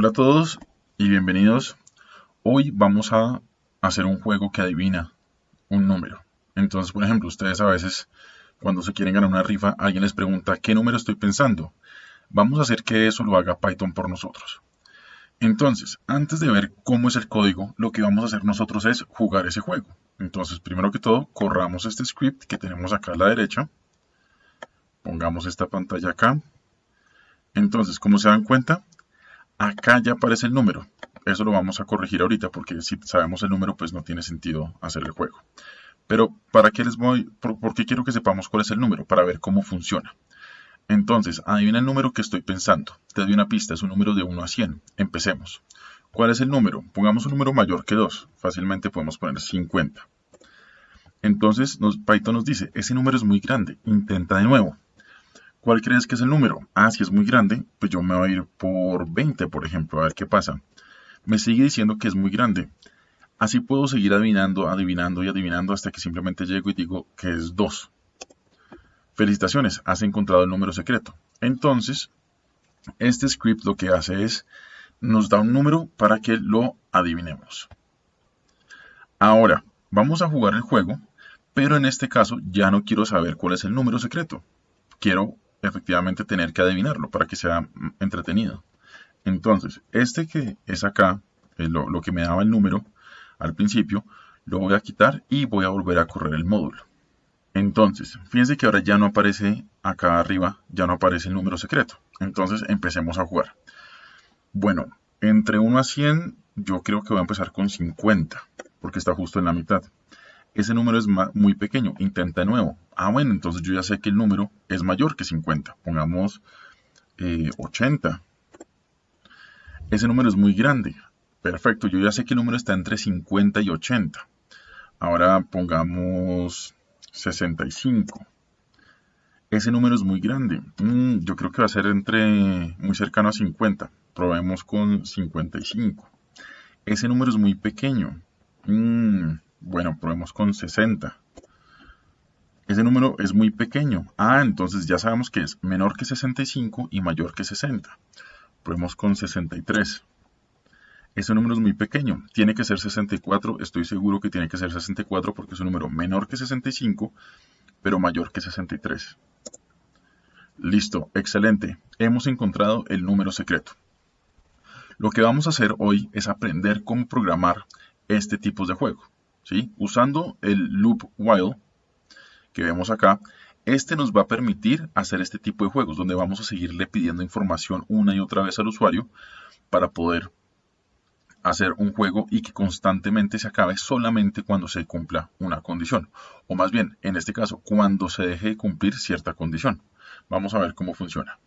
Hola a todos y bienvenidos. Hoy vamos a hacer un juego que adivina un número. Entonces, por ejemplo, ustedes a veces cuando se quieren ganar una rifa, alguien les pregunta qué número estoy pensando. Vamos a hacer que eso lo haga Python por nosotros. Entonces, antes de ver cómo es el código, lo que vamos a hacer nosotros es jugar ese juego. Entonces, primero que todo, corramos este script que tenemos acá a la derecha. Pongamos esta pantalla acá. Entonces, como se dan cuenta, acá ya aparece el número. Eso lo vamos a corregir ahorita porque si sabemos el número, pues no tiene sentido hacer el juego. Pero, ¿para qué les voy? Por, qué quiero que sepamos cuál es el número? Para ver cómo funciona. Entonces, adivina el número que estoy pensando. Te doy una pista, es un número de 1 a 100. Empecemos. ¿Cuál es el número? Pongamos un número mayor que 2. Fácilmente podemos poner 50. Entonces, Python nos dice, ese número es muy grande. Intenta de nuevo. ¿Cuál crees que es el número? Ah, si es muy grande, pues yo me voy a ir por 20, por ejemplo, a ver qué pasa. Me sigue diciendo que es muy grande. Así puedo seguir adivinando, adivinando y adivinando hasta que simplemente llego y digo que es 2. Felicitaciones, has encontrado el número secreto. Entonces, este script lo que hace es, nos da un número para que lo adivinemos. Ahora, vamos a jugar el juego, pero en este caso ya no quiero saber cuál es el número secreto. Quiero efectivamente tener que adivinarlo para que sea entretenido. Entonces, este que es acá, eh, lo, que me daba el número al principio, lo voy a quitar y voy a volver a correr el módulo. Entonces, fíjense que ahora ya no aparece acá arriba, ya no aparece el número secreto. Entonces, empecemos a jugar. Bueno, entre 1 a 100, yo creo que voy a empezar con 50, porque está justo en la mitad ese número es muy pequeño, intenta de nuevo. Ah, bueno, entonces yo ya sé que el número es mayor que 50. Pongamos 80. Eh, ese número es muy grande. Perfecto, yo ya sé que el número está entre 50 y 80. Ahora pongamos 65. Ese número es muy grande. Mm, yo creo que va a ser entre muy cercano a 50. Probemos con 55. Ese número es muy pequeño. Mm, bueno, probemos con 60. Ese número es muy pequeño. Ah, entonces ya sabemos que es menor que 65 y mayor que 60. Probemos con 63. Ese número es muy pequeño. Tiene que ser 64. Estoy seguro que tiene que ser 64 porque es un número menor que 65, pero mayor que 63. Listo, excelente. Hemos encontrado el número secreto. Lo que vamos a hacer hoy es aprender cómo programar este tipo de juego. Usando el loop while que vemos acá, este nos va a permitir hacer este tipo de juegos, donde vamos a seguirle pidiendo información una y otra vez al usuario para poder hacer un juego y que constantemente se acabe solamente cuando se cumpla una condición. O más bien, en este caso, cuando se deje de cumplir cierta condición. Vamos a ver cómo funciona.